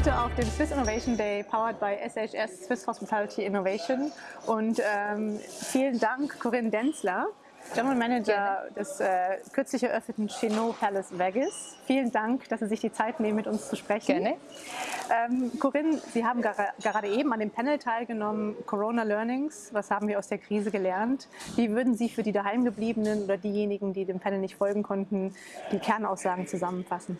heute auf dem Swiss Innovation Day, powered by SHS, Swiss Hospitality Innovation. Und ähm, vielen Dank, Corinne Denzler, General Manager des äh, kürzlich eröffneten Chenot Palace Vegas. Vielen Dank, dass Sie sich die Zeit nehmen, mit uns zu sprechen. Gerne. Ähm, Corinne, Sie haben gerade eben an dem Panel teilgenommen, Corona Learnings. Was haben wir aus der Krise gelernt? Wie würden Sie für die daheimgebliebenen oder diejenigen, die dem Panel nicht folgen konnten, die Kernaussagen zusammenfassen?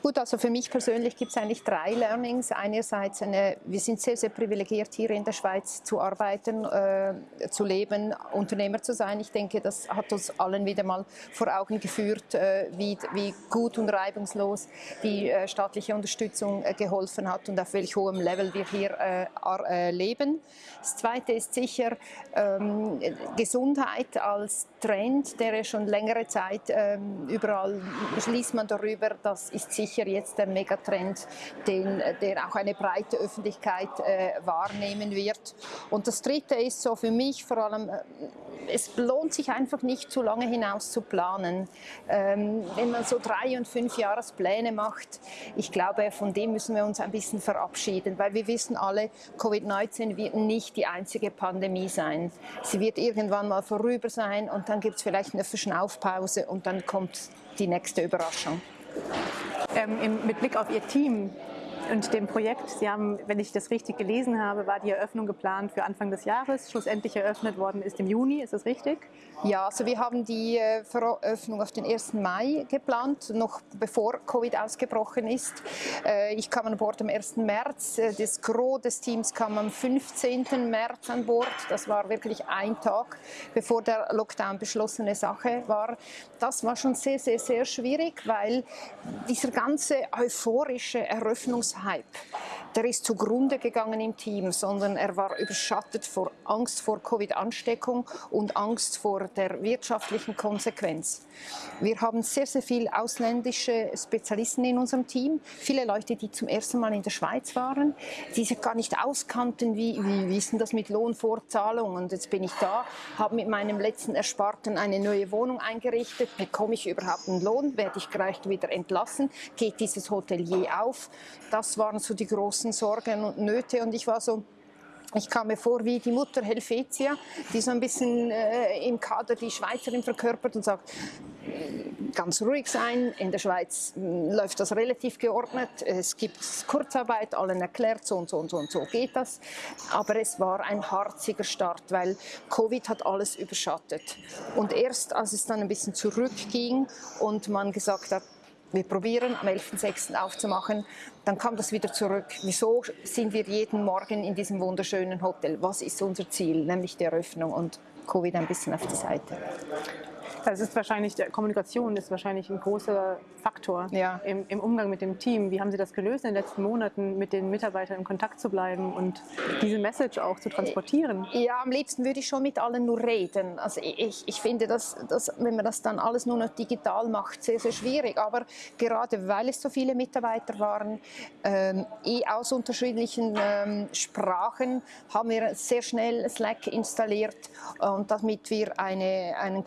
Gut, also für mich persönlich gibt es eigentlich drei Learnings. Einerseits, eine, wir sind sehr, sehr privilegiert, hier in der Schweiz zu arbeiten, äh, zu leben, Unternehmer zu sein. Ich denke, das hat uns allen wieder mal vor Augen geführt, äh, wie, wie, gut und reibungslos die äh, staatliche Unterstützung äh, geholfen hat und auf welch hohem Level wir hier äh, äh, leben. Das Zweite ist sicher ähm, Gesundheit als Trend, der schon längere Zeit ähm, überall beschließt man darüber, das ist sicher sicher jetzt der Megatrend, den, der auch eine breite Öffentlichkeit äh, wahrnehmen wird. Und das Dritte ist so für mich vor allem, äh, es lohnt sich einfach nicht zu lange hinaus zu planen. Ähm, wenn man so drei- und fünf Jahrespläne macht, ich glaube, von dem müssen wir uns ein bisschen verabschieden, weil wir wissen alle, Covid-19 wird nicht die einzige Pandemie sein. Sie wird irgendwann mal vorüber sein und dann gibt es vielleicht eine Verschnaufpause und dann kommt die nächste Überraschung ähm, im, mit Blick auf Ihr Team und dem Projekt, Sie haben, wenn ich das richtig gelesen habe, war die Eröffnung geplant für Anfang des Jahres. Schlussendlich eröffnet worden ist im Juni, ist das richtig? Ja, also wir haben die äh, Veröffnung auf den 1. Mai geplant, noch bevor Covid ausgebrochen ist. Äh, ich kam an Bord am 1. März, äh, das Gros des Teams kam am 15. März an Bord. Das war wirklich ein Tag, bevor der Lockdown beschlossene Sache war. Das war schon sehr, sehr, sehr schwierig, weil dieser ganze euphorische hype. Der ist zugrunde gegangen im Team, sondern er war überschattet vor Angst vor Covid-Ansteckung und Angst vor der wirtschaftlichen Konsequenz. Wir haben sehr, sehr viele ausländische Spezialisten in unserem Team, viele Leute, die zum ersten Mal in der Schweiz waren, die sich gar nicht auskannten, wie, wie, ist denn das mit Lohnfortzahlung? Und jetzt bin ich da, habe mit meinem letzten Ersparten eine neue Wohnung eingerichtet, bekomme ich überhaupt einen Lohn, werde ich gleich wieder entlassen, geht dieses Hotelier auf, das waren so die großen Sorgen und Nöte. Und ich war so, ich kam mir vor wie die Mutter Helvetia, die so ein bisschen äh, im Kader die Schweizerin verkörpert und sagt, ganz ruhig sein, in der Schweiz hm, läuft das relativ geordnet, es gibt Kurzarbeit, allen erklärt, so und so und so und so geht das, aber es war ein harziger Start, weil Covid hat alles überschattet. Und erst als es dann ein bisschen zurückging und man gesagt hat, wir probieren am 11.06. aufzumachen, dann kam das wieder zurück. Wieso sind wir jeden Morgen in diesem wunderschönen Hotel? Was ist unser Ziel? Nämlich die Eröffnung und Covid ein bisschen auf die Seite. Das ist wahrscheinlich, Kommunikation ist wahrscheinlich ein großer Faktor ja. im, im, Umgang mit dem Team. Wie haben Sie das gelöst in den letzten Monaten, mit den Mitarbeitern in Kontakt zu bleiben und diese Message auch zu transportieren? Ja, am liebsten würde ich schon mit allen nur reden. Also ich, ich finde, dass, dass, wenn man das dann alles nur noch digital macht, sehr, sehr schwierig. Aber gerade weil es so viele Mitarbeiter waren, ähm, eh aus unterschiedlichen ähm, Sprachen, haben wir sehr schnell Slack installiert und damit wir eine, einen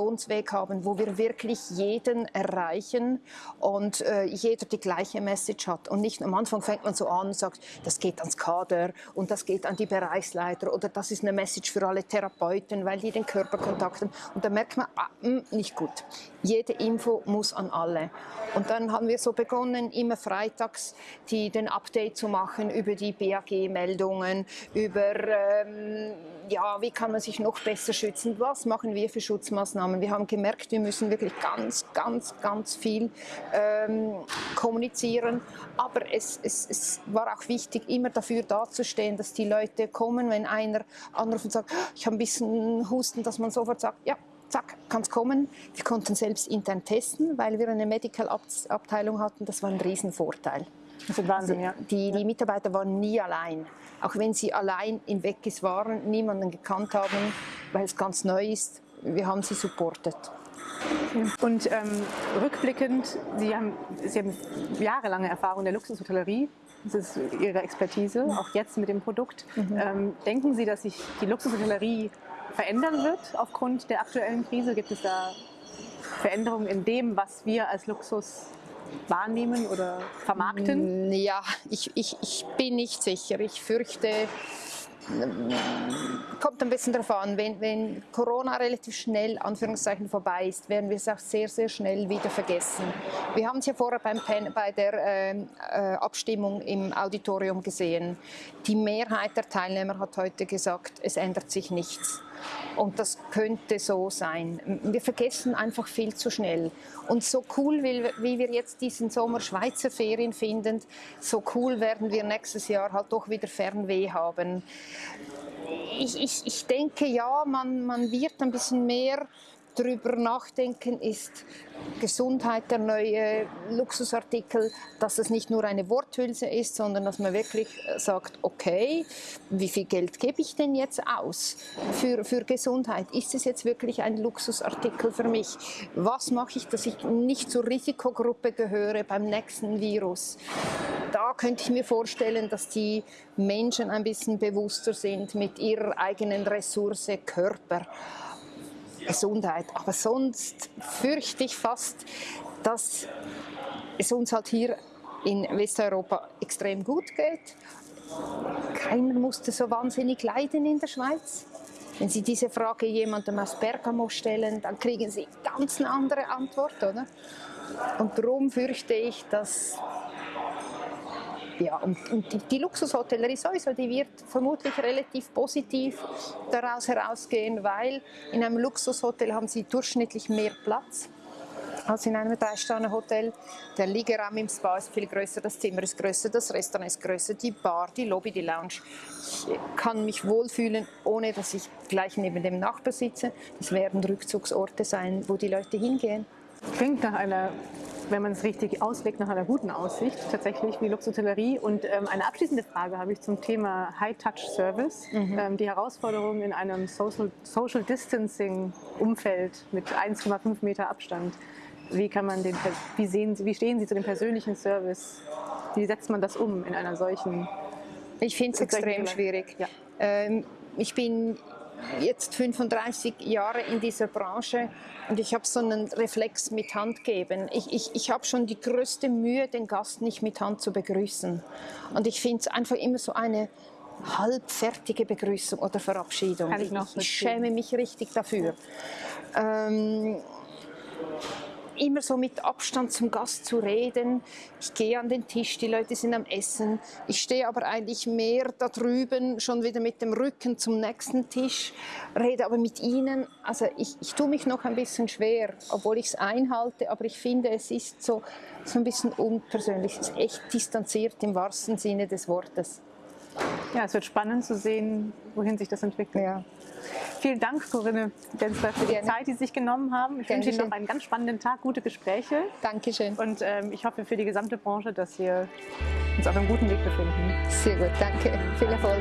Kommunikationsweg haben, wo wir wirklich jeden erreichen und äh, jeder die gleiche Message hat. Und nicht am Anfang fängt man so an und sagt, das geht ans Kader und das geht an die Bereichsleiter oder das ist eine Message für alle Therapeuten, weil die den Körperkontakt haben. Und dann merkt man, ah, mh, hm, nicht gut. Jede Info muss an alle. Und dann haben wir so begonnen, immer freitags die, den Update zu machen über die BAG-Meldungen, über ähm, ja, wie kann man sich noch besser schützen, was machen wir für Schutzmaßnahmen. Wir haben gemerkt, wir müssen wirklich ganz, ganz, ganz viel ähm, kommunizieren, aber es, es, es war auch wichtig, immer dafür dazustehen, dass die Leute kommen, wenn einer anruft und sagt, ich habe ein bisschen Husten, dass man sofort sagt, ja, zack, kann es kommen. Wir konnten selbst intern testen, weil wir eine Medical-Abteilung hatten. Das war ein Riesenvorteil. Das ist Wahnsinn, ja. Die, die Mitarbeiter waren nie allein. Auch wenn sie allein in Weggis waren, niemanden gekannt haben, weil es ganz neu ist. Wir haben sie supportet. Und ähm, rückblickend, sie haben, sie haben jahrelange Erfahrung in der Luxushotellerie. Das ist Ihre Expertise, auch jetzt mit dem Produkt. Mhm. Ähm, denken Sie, dass sich die Luxushotellerie verändern wird aufgrund der aktuellen Krise? Gibt es da Veränderungen in dem, was wir als Luxus wahrnehmen oder vermarkten? Ja, ich, ich, ich bin nicht sicher. Ich fürchte, kommt ein bisschen darauf an, wenn, wenn Corona relativ schnell Anführungszeichen vorbei ist, werden wir es auch sehr, sehr schnell wieder vergessen. Wir haben es ja vorher beim Pen, bei der ähm, äh, Abstimmung im Auditorium gesehen. Die Mehrheit der Teilnehmer hat heute gesagt, es ändert sich nichts. Und das könnte so sein. Wir vergessen einfach viel zu schnell. Und so cool, wie, wir jetzt diesen Sommer Schweizer Ferien finden, so cool werden wir nächstes Jahr halt doch wieder Fernweh haben. Ich, ich, ich denke, ja, man, man wird ein bisschen mehr darüber nachdenken, ist Gesundheit der neue Luxusartikel, dass es nicht nur eine Worthülse ist, sondern dass man wirklich sagt, okay, wie viel Geld gebe ich denn jetzt aus für, für Gesundheit? Ist es jetzt wirklich ein Luxusartikel für mich? Was mache ich, dass ich nicht zur Risikogruppe gehöre beim nächsten Virus? Da könnte ich mir vorstellen, dass die Menschen ein bisschen bewusster sind mit ihrer eigenen Ressource Körper. Gesundheit. Aber sonst fürchte ich fast, dass es uns halt hier in Westeuropa extrem gut geht. Keiner musste so wahnsinnig leiden in der Schweiz. Wenn Sie diese Frage jemandem aus Bergamo stellen, dann kriegen Sie ganz eine andere Antwort, oder? Und darum fürchte ich, dass ja, und, und die, die, Luxushotellerie sowieso, die wird vermutlich relativ positiv daraus herausgehen, weil in einem Luxushotel haben sie durchschnittlich mehr Platz als in einem Drei-Sterne-Hotel. Der Liegeraum im Spa ist viel größer, das Zimmer ist größer, das Restaurant ist größer, die Bar, die Lobby, die Lounge. Ich kann mich wohlfühlen, ohne dass ich gleich neben dem Nachbar sitze. Das werden Rückzugsorte sein, wo die Leute hingehen. Klingt nach einer wenn man es richtig auslegt, nach einer guten Aussicht, tatsächlich wie Luxhotellerie. Und ähm, eine abschließende Frage habe ich zum Thema High-Touch-Service. Mhm. Ähm, die Herausforderungen in einem Social, Social Distancing-Umfeld mit 1,5 Meter Abstand. Wie, kann man den, wie, sehen, wie stehen Sie zu dem persönlichen Service? Wie setzt man das um in einer solchen Ich finde es extrem schwierig. Ja. Ähm, ich bin jetzt 35 Jahre in dieser Branche und ich habe so einen Reflex mit Hand geben. Ich, ich, ich habe schon die größte Mühe, den Gast nicht mit Hand zu begrüßen. Und ich finde es einfach immer so eine halbfertige Begrüßung oder Verabschiedung. Ich, ich, schäme mich richtig dafür. Ähm, immer so mit Abstand zum Gast zu reden. Ich gehe an den Tisch, die Leute sind am Essen. Ich stehe aber eigentlich mehr da drüben, schon wieder mit dem Rücken zum nächsten Tisch, rede aber mit ihnen. Also ich, ich tue mich noch ein bisschen schwer, obwohl ich es einhalte, aber ich finde, es ist so, so ein bisschen unpersönlich. Es ist echt distanziert im wahrsten Sinne des Wortes. Ja, es wird spannend zu sehen, wohin sich das entwickelt. Ja. Vielen Dank, Corinne Denzler, für die Gerne. Zeit, die Sie sich genommen haben. Ich Gerne wünsche Ihnen noch einen ganz spannenden Tag, gute Gespräche. Dankeschön. Und ähm, ich hoffe für die gesamte Branche, dass wir uns auf einem guten Weg befinden. Sehr gut, danke. Viel Erfolg.